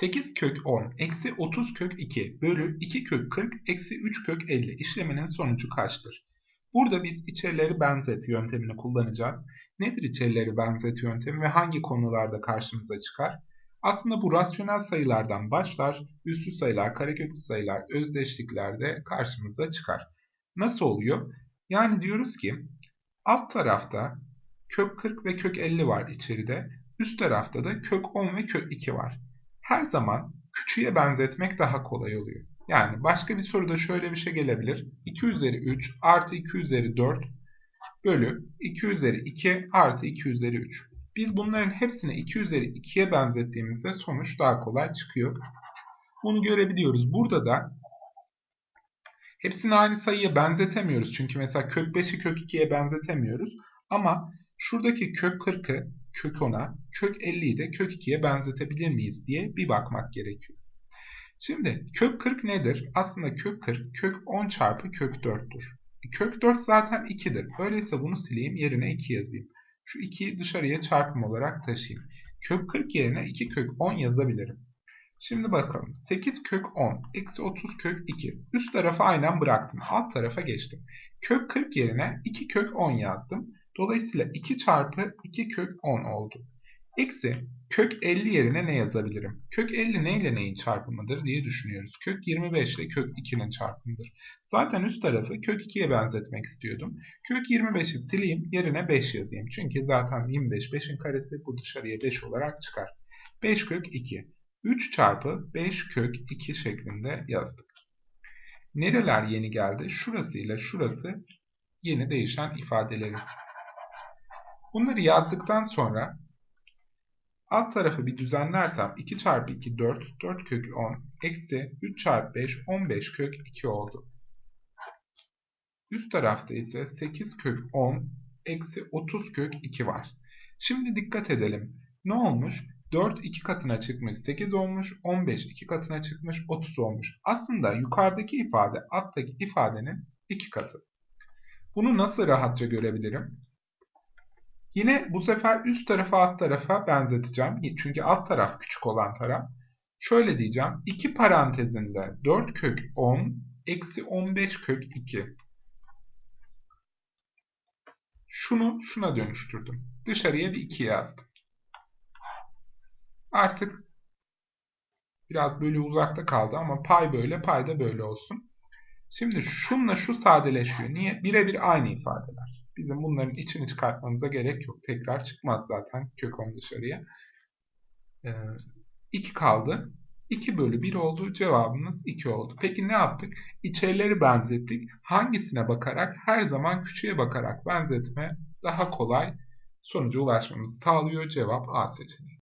8 kök 10 eksi 30 kök 2 bölü 2 kök 40 eksi 3 kök 50 işleminin sonucu kaçtır? Burada biz içerileri benzet yöntemini kullanacağız. Nedir içerileri benzet yöntemi ve hangi konularda karşımıza çıkar? Aslında bu rasyonel sayılardan başlar, üslü sayılar, kareköklü sayılar, özdeşliklerde karşımıza çıkar. Nasıl oluyor? Yani diyoruz ki alt tarafta kök 40 ve kök 50 var içeride. Üst tarafta da kök 10 ve kök 2 var. Her zaman küçüğe benzetmek daha kolay oluyor. Yani başka bir soruda şöyle bir şey gelebilir. 2 üzeri 3 artı 2 üzeri 4 bölü 2 üzeri 2 artı 2 üzeri 3. Biz bunların hepsini 2 üzeri 2'ye benzettiğimizde sonuç daha kolay çıkıyor. Bunu görebiliyoruz. Burada da hepsini aynı sayıya benzetemiyoruz. Çünkü mesela kök 5'i kök 2'ye benzetemiyoruz. Ama şuradaki kök 40'ı kök 10'a, kök 50'yi de kök 2'ye benzetebilir miyiz diye bir bakmak gerekiyor. Şimdi kök 40 nedir? Aslında kök 40 kök 10 çarpı kök 4'tür. Kök 4 zaten 2'dir. Öyleyse bunu sileyim yerine 2 yazayım. Şu 2'yi dışarıya çarpım olarak taşıyayım. Kök 40 yerine 2 kök 10 yazabilirim. Şimdi bakalım. 8 kök 10 eksi 30 kök 2. Üst tarafı aynen bıraktım. Alt tarafa geçtim. Kök 40 yerine 2 kök 10 yazdım. Dolayısıyla 2 çarpı 2 kök 10 oldu. Eksi kök 50 yerine ne yazabilirim? Kök 50 ne ile neyin çarpımıdır diye düşünüyoruz. Kök 25 ile kök 2'nin çarpımıdır. Zaten üst tarafı kök 2'ye benzetmek istiyordum. Kök 25'i sileyim yerine 5 yazayım. Çünkü zaten 25 5'in karesi bu dışarıya 5 olarak çıkar. 5 kök 2. 3 çarpı 5 kök 2 şeklinde yazdık. Nereler yeni geldi? Şurası ile şurası yeni değişen ifadeleri. Bunları yazdıktan sonra alt tarafı bir düzenlersem 2 çarpı 2 4, 4 kök 10, eksi 3 çarpı 5 15 kök 2 oldu. Üst tarafta ise 8 kök 10, eksi 30 kök 2 var. Şimdi dikkat edelim. Ne olmuş? 4 2 katına çıkmış 8 olmuş, 15 2 katına çıkmış 30 olmuş. Aslında yukarıdaki ifade alttaki ifadenin 2 katı. Bunu nasıl rahatça görebilirim? Yine bu sefer üst tarafa alt tarafa benzeteceğim. Çünkü alt taraf küçük olan taraf. Şöyle diyeceğim. 2 parantezinde 4 kök 10 eksi 15 kök 2. Şunu şuna dönüştürdüm. Dışarıya bir 2 yazdım. Artık biraz böyle uzakta kaldı ama pay böyle pay da böyle olsun. Şimdi şunla şu sadeleşiyor. Niye? Birebir aynı ifadeler. Bizim bunların içini çıkartmamıza gerek yok. Tekrar çıkmaz zaten kök 10 dışarıya. Ee, 2 kaldı. 2 bölü 1 oldu. Cevabımız 2 oldu. Peki ne yaptık? İçerileri benzettik. Hangisine bakarak? Her zaman küçüğe bakarak benzetme daha kolay sonuca ulaşmamızı sağlıyor. Cevap A seçeneği.